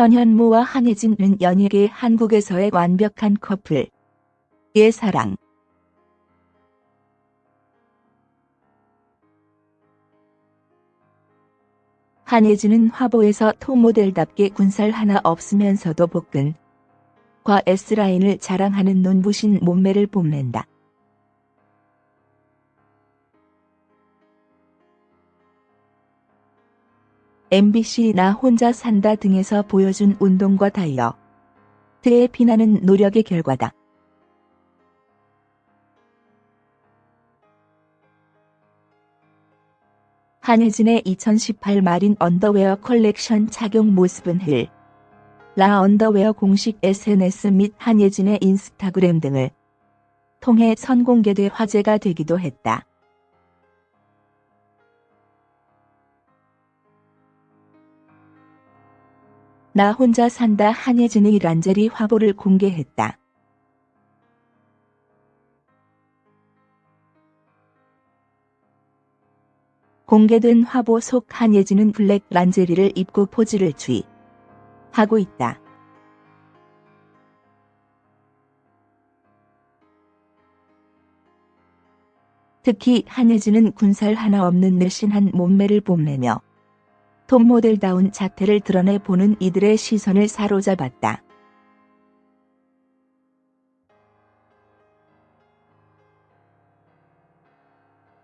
현현무와 한혜진은 연예계 한국에서의 완벽한 커플. 의 사랑. 한혜진은 화보에서 톱모델답게 군살 하나 없으면서도 복근. 과 S라인을 자랑하는 눈부신 몸매를 뽐낸다. MBC 나 혼자 산다 등에서 보여준 운동과 다이어트에 빛나는 노력의 결과다. 한혜진의 2018 마린 언더웨어 컬렉션 착용 모습은 흘. 라 언더웨어 공식 SNS 및 한혜진의 인스타그램 등을 통해 선공개돼 화제가 되기도 했다. 나 혼자 산다 한예진의 란제리 화보를 공개했다. 공개된 화보 속 한예진은 블랙 란제리를 입고 포즈를 취하고 있다. 특히 한예진은 군살 하나 없는 늘씬한 몸매를 뽐내며 톱 모델다운 자태를 드러내 보는 이들의 시선을 사로잡았다.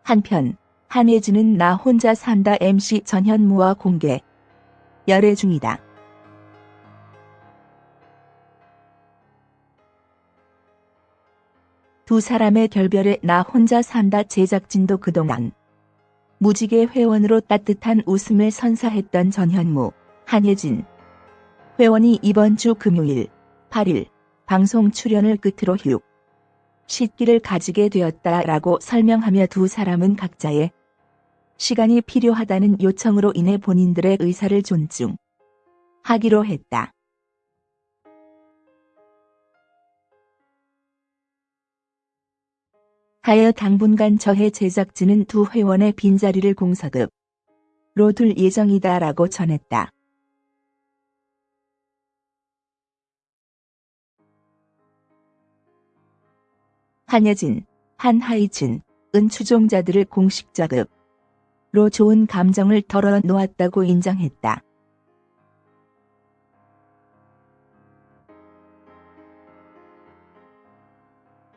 한편 한혜진은 나 혼자 산다 MC 전현무와 공개 열애 중이다. 두 사람의 결별에 나 혼자 산다 제작진도 그동안 무지개 회원으로 따뜻한 웃음을 선사했던 전현무, 한예진 회원이 이번 주 금요일 8일 방송 출연을 끝으로 휴 식기를 가지게 되었다라고 설명하며 두 사람은 각자의 시간이 필요하다는 요청으로 인해 본인들의 의사를 존중하기로 했다. 하여 당분간 저해 제작진은 두 회원의 빈자리를 공석으로 둘 예정이다라고 전했다. 한여진, 한하이진, 은 추종자들을 공식적으로 좋은 감정을 털어놓았다고 인정했다.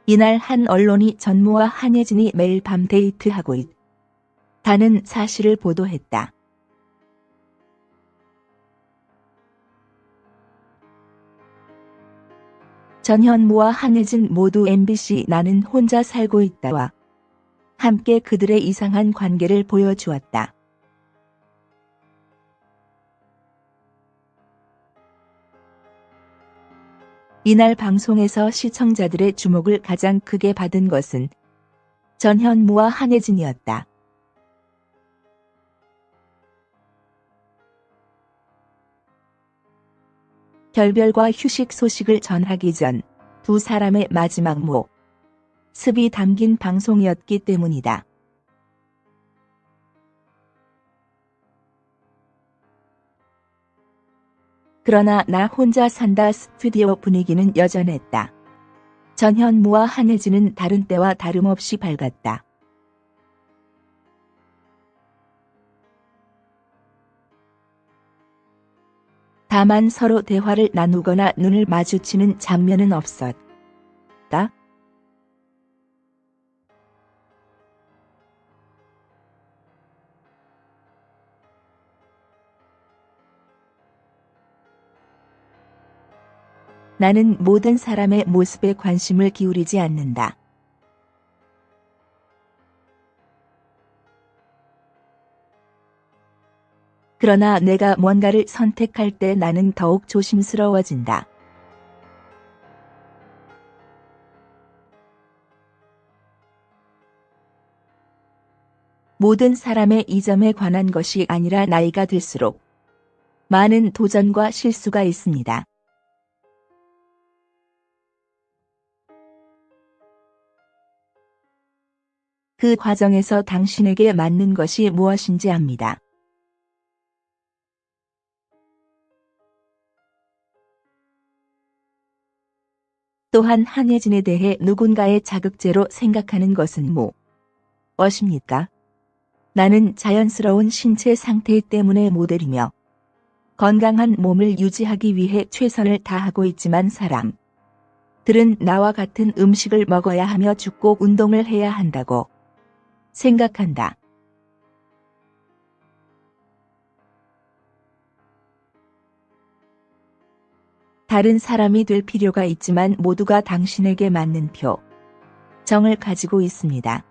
이날 한 언론이 전무와 한예진이 매일 밤 데이트하고 있다는 사실을 보도했다. 전현무와 한예진 모두 MBC 나는 혼자 살고 있다와 함께 그들의 이상한 관계를 보여주었다. 이날 방송에서 시청자들의 주목을 가장 크게 받은 것은 전현무와 한혜진이었다. 결별과 휴식 소식을 전하기 전 두 사람의 마지막 모 습이 담긴 방송이었기 때문이다. 그러나 나 혼자 산다 스튜디오 분위기는 여전했다. 전현무와 한혜진은 다른 때와 다름없이 밝았다. 다만 서로 대화를 나누거나 눈을 마주치는 장면은 없었다. 나는 모든 사람의 모습에 관심을 기울이지 않는다. 그러나 내가 뭔가를 선택할 때 나는 더욱 조심스러워진다. 모든 사람의 이 점에 관한 것이 아니라 나이가 들수록 많은 도전과 실수가 있습니다. 그 과정에서 당신에게 맞는 것이 무엇인지 압니다. 또한 한예진에 대해 누군가의 자극제로 생각하는 것은 뭐? 무엇입니까? 나는 자연스러운 신체 상태 때문에 모델이며 건강한 몸을 유지하기 위해 최선을 다하고 있지만 사람들은 나와 같은 음식을 먹어야 하며 죽고 운동을 해야 한다고 생각한다. 다른 사람이 될 필요가 있지만 모두가 당신에게 맞는 표 정을 가지고 있습니다.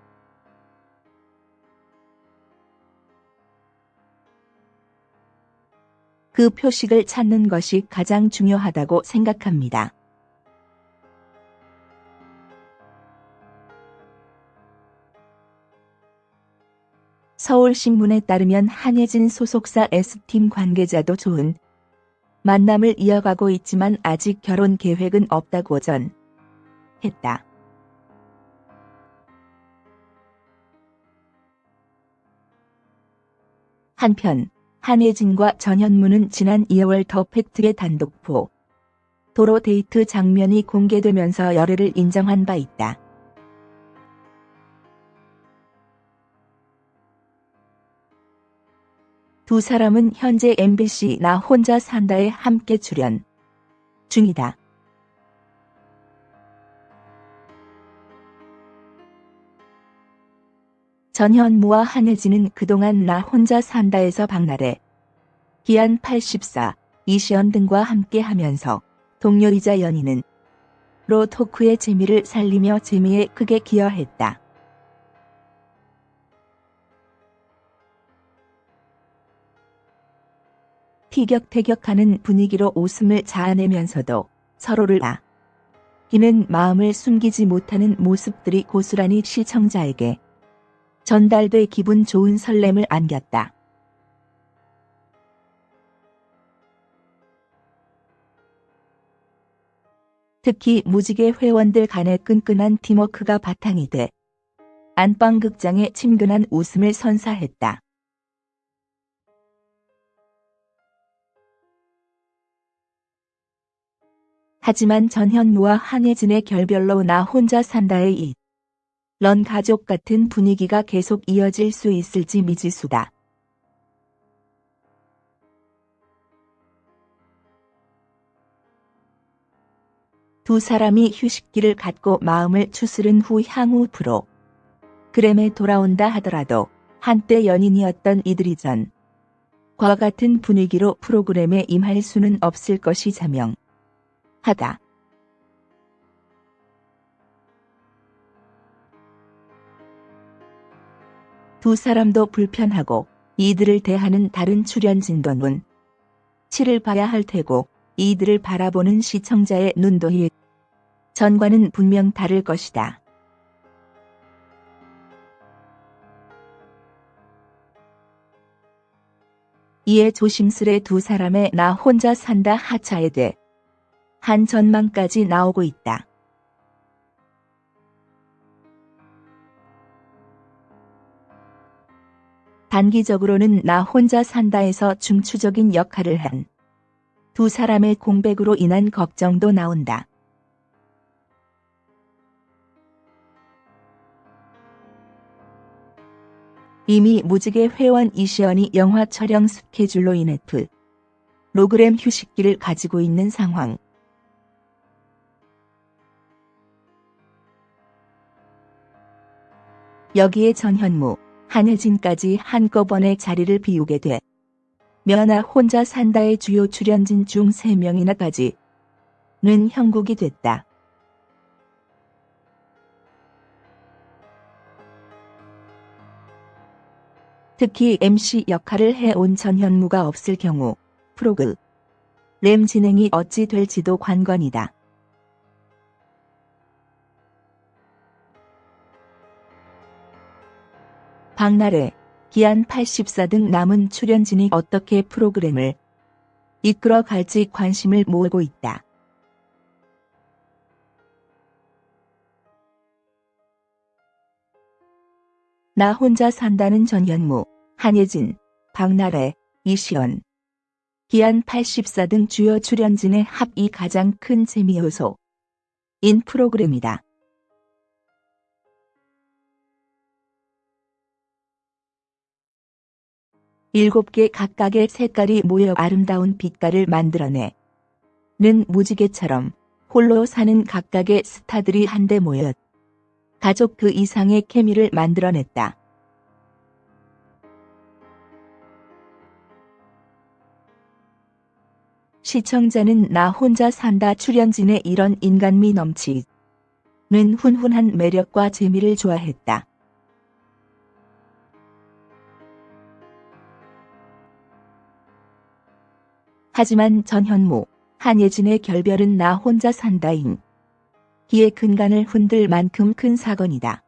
그 표식을 찾는 것이 가장 중요하다고 생각합니다. 서울신문에 따르면 한예진 소속사 S팀 관계자도 좋은 만남을 이어가고 있지만 아직 결혼 계획은 없다고 전 했다. 한편 한예진과 전현무는 지난 2월 더 팩트의 단독 보 도로 데이트 장면이 공개되면서 열애를 인정한 바 있다. 두 사람은 현재 MBC 나 혼자 산다에 함께 출연 중이다. 전현무와 한혜진은 그동안 나 혼자 산다에서 박나래, 기안 84, 이시연 등과 함께 하면서 동료이자 연인은 로 토크의 재미를 살리며 재미에 크게 기여했다. 티격태격하는 분위기로 웃음을 자아내면서도 서로를 아끼는 마음을 숨기지 못하는 모습들이 고스란히 시청자에게 전달돼 기분 좋은 설렘을 안겼다. 특히 무지개 회원들 간의 끈끈한 팀워크가 바탕이 돼 안방극장의 친근한 웃음을 선사했다. 하지만 전현무와 한예진의 결별로 나 혼자 산다의 이. 런 가족 같은 분위기가 계속 이어질 수 있을지 미지수다. 두 사람이 휴식기를 갖고 마음을 추스른 후 향후 프로 그램에 돌아온다 하더라도 한때 연인이었던 이들이 전과 같은 분위기로 프로그램에 임할 수는 없을 것이 자명. 하다. 두 사람도 불편하고 이들을 대하는 다른 출연진도 눈 치를 봐야 할 테고 이들을 바라보는 시청자의 눈도 희 전과는 분명 다를 것이다. 이에 조심스레 두 사람의 나 혼자 산다 하차에 대해 한 전망까지 나오고 있다. 단기적으로는 나 혼자 산다에서 중추적인 역할을 한 두 사람의 공백으로 인한 걱정도 나온다. 이미 무지개 회원 이시연이 영화 촬영 스케줄로 인해 풀 로그램 휴식기를 가지고 있는 상황. 여기에 전현무, 한혜진까지 한꺼번에 자리를 비우게 돼 면아 혼자 산다의 주요 출연진 중 3명이나까지 는 형국이 됐다. 특히 MC 역할을 해온 전현무가 없을 경우 프로그 램 진행이 어찌 될지도 관건이다. 박나래, 기안 84 등 남은 출연진이 어떻게 프로그램을 이끌어 갈지 관심을 모으고 있다. 나 혼자 산다는 전현무, 한예진, 박나래, 이시연, 기안 84 등 주요 출연진의 합이 가장 큰 재미 요소. 인 프로그램이다. 일곱 개 각각의 색깔이 모여 아름다운 빛깔을 만들어내. 는 무지개처럼 홀로 사는 각각의 스타들이 한데 모여 가족 그 이상의 케미를 만들어냈다. 시청자는 나 혼자 산다 출연진의 이런 인간미 넘치는 훈훈한 매력과 재미를 좋아했다. 하지만 전현무, 한예진의 결별은 나 혼자 산다인. 기의 근간을 흔들 만큼 큰 사건이다.